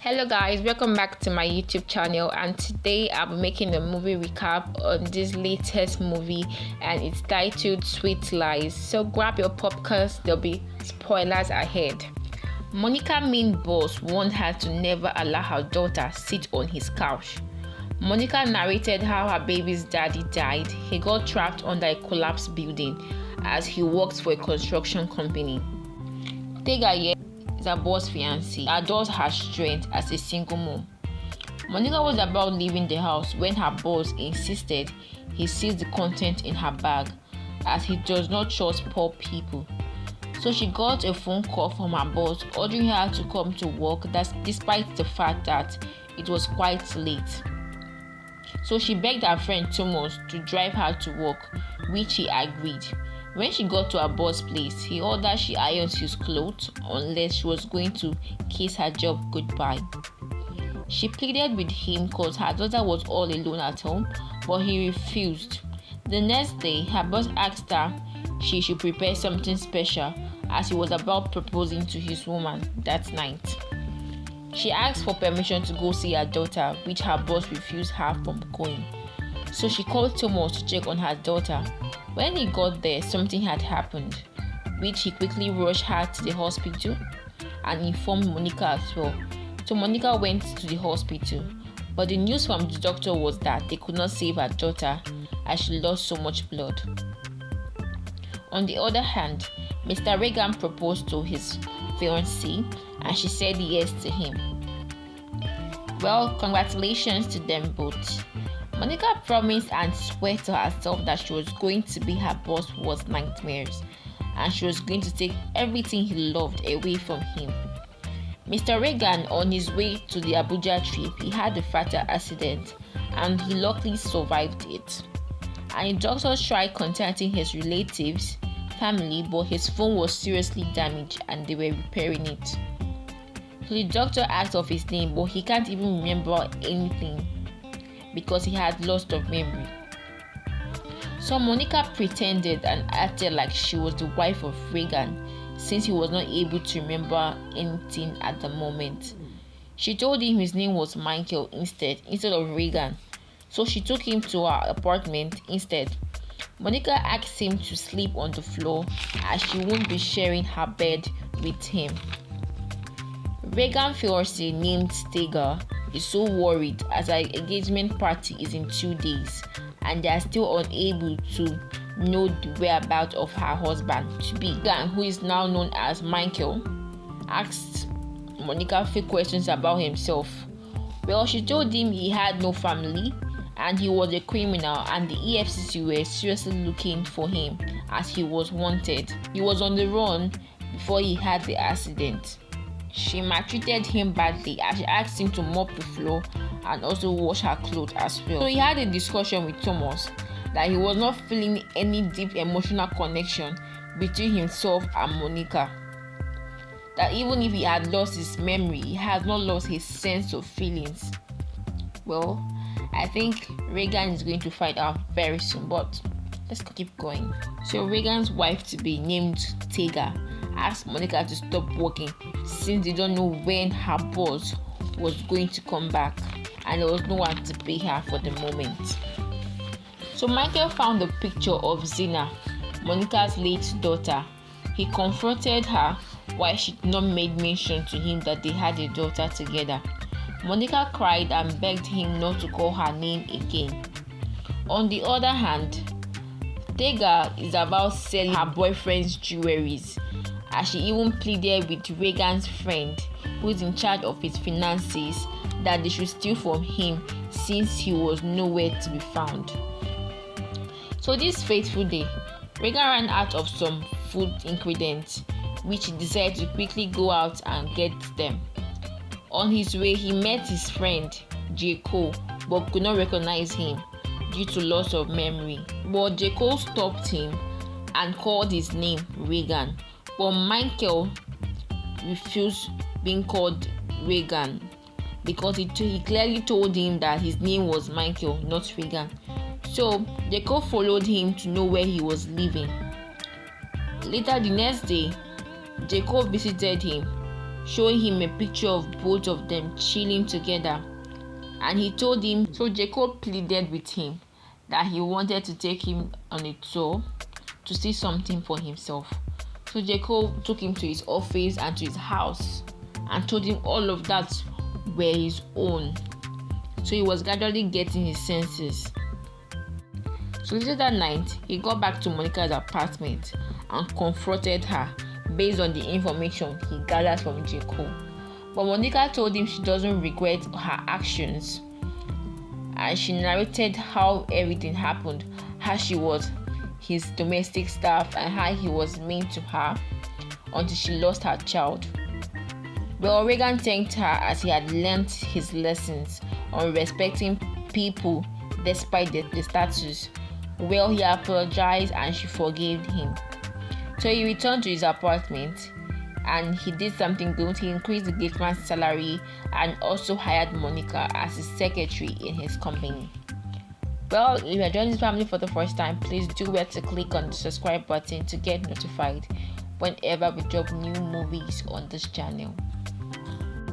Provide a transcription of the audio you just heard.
Hello guys, welcome back to my YouTube channel and today i'm making a movie recap on this latest movie and it's titled Sweet Lies. So grab your popcorn, there'll be spoilers ahead. Monica main boss warned her to never allow her daughter sit on his couch. Monica narrated how her baby's daddy died. He got trapped under a collapsed building as he worked for a construction company. Tega is her boss fiancé, adores her strength as a single mom. Monica was about leaving the house when her boss insisted he sees the content in her bag as he does not trust poor people. So she got a phone call from her boss ordering her to come to work that's despite the fact that it was quite late. So she begged her friend Thomas to drive her to work, which he agreed. When she got to her boss' place, he ordered she irons his clothes unless she was going to kiss her job goodbye. She pleaded with him because her daughter was all alone at home, but he refused. The next day, her boss asked her she should prepare something special as he was about proposing to his woman that night. She asked for permission to go see her daughter, which her boss refused her from going. So she called Thomas to check on her daughter. When he got there, something had happened, which he quickly rushed her to the hospital and informed Monica as well. So Monica went to the hospital, but the news from the doctor was that they could not save her daughter as she lost so much blood. On the other hand, Mr. Reagan proposed to his fiancée and she said yes to him. Well, congratulations to them both. Monica promised and swore to herself that she was going to be her boss worst nightmares and she was going to take everything he loved away from him. Mr. Reagan, on his way to the Abuja trip, he had a fatal accident and he luckily survived it. And the doctors tried contacting his relatives, family, but his phone was seriously damaged and they were repairing it. So the doctor asked of his name, but he can't even remember anything because he had lost of memory. So Monica pretended and acted like she was the wife of Reagan since he was not able to remember anything at the moment. She told him his name was Michael instead instead of Reagan. So she took him to her apartment instead. Monica asked him to sleep on the floor as she won't be sharing her bed with him. Reagan fiancé named Tega is so worried as her engagement party is in two days and they are still unable to know the whereabouts of her husband to be. Who is now known as Michael, asked Monica few questions about himself. Well, she told him he had no family and he was a criminal and the EFCC were seriously looking for him as he was wanted. He was on the run before he had the accident. She maltreated him badly and she asked him to mop the floor and also wash her clothes as well. So he had a discussion with Thomas that he was not feeling any deep emotional connection between himself and Monica. That even if he had lost his memory, he has not lost his sense of feelings. Well, I think Reagan is going to find out very soon, but let's keep going. So Reagan's wife to be named Tega asked Monica to stop working since they don't know when her boss was going to come back and there was no one to pay her for the moment. So Michael found a picture of Zina, Monica's late daughter. He confronted her why she did not make mention to him that they had a daughter together. Monica cried and begged him not to call her name again. On the other hand, Tega is about selling her boyfriend's jewelries as she even pleaded with Reagan's friend, who is in charge of his finances, that they should steal from him since he was nowhere to be found. So, this fateful day, Reagan ran out of some food ingredients, which he decided to quickly go out and get them. On his way, he met his friend Jacob, but could not recognize him due to loss of memory. But Jacob stopped him and called his name Reagan, but Michael refused being called Reagan because he, t- he clearly told him that his name was Michael, not Reagan. So Jacob followed him to know where he was living. Later the next day, Jacob visited him showing him a picture of both of them chilling together. And he told him, so Jacob pleaded with him that he wanted to take him on a tour to see something for himself. So Jacob took him to his office and to his house and told him all of that were his own. So he was gradually getting his senses. So later that night, he got back to Monica's apartment and confronted her based on the information he gathered from Jacob. But Monica told him she doesn't regret her actions and she narrated how everything happened, how she was his domestic staff and how he was mean to her until she lost her child. Well, Reagan thanked her as he had learnt his lessons on respecting people despite the, the status. Well, he apologized and she forgave him. So he returned to his apartment and he did something good. He increased the gateman's salary and also hired Monica as his secretary in his company. Well, if you're joining this family for the first time, please do where to click on the subscribe button to get notified whenever we drop new movies on this channel.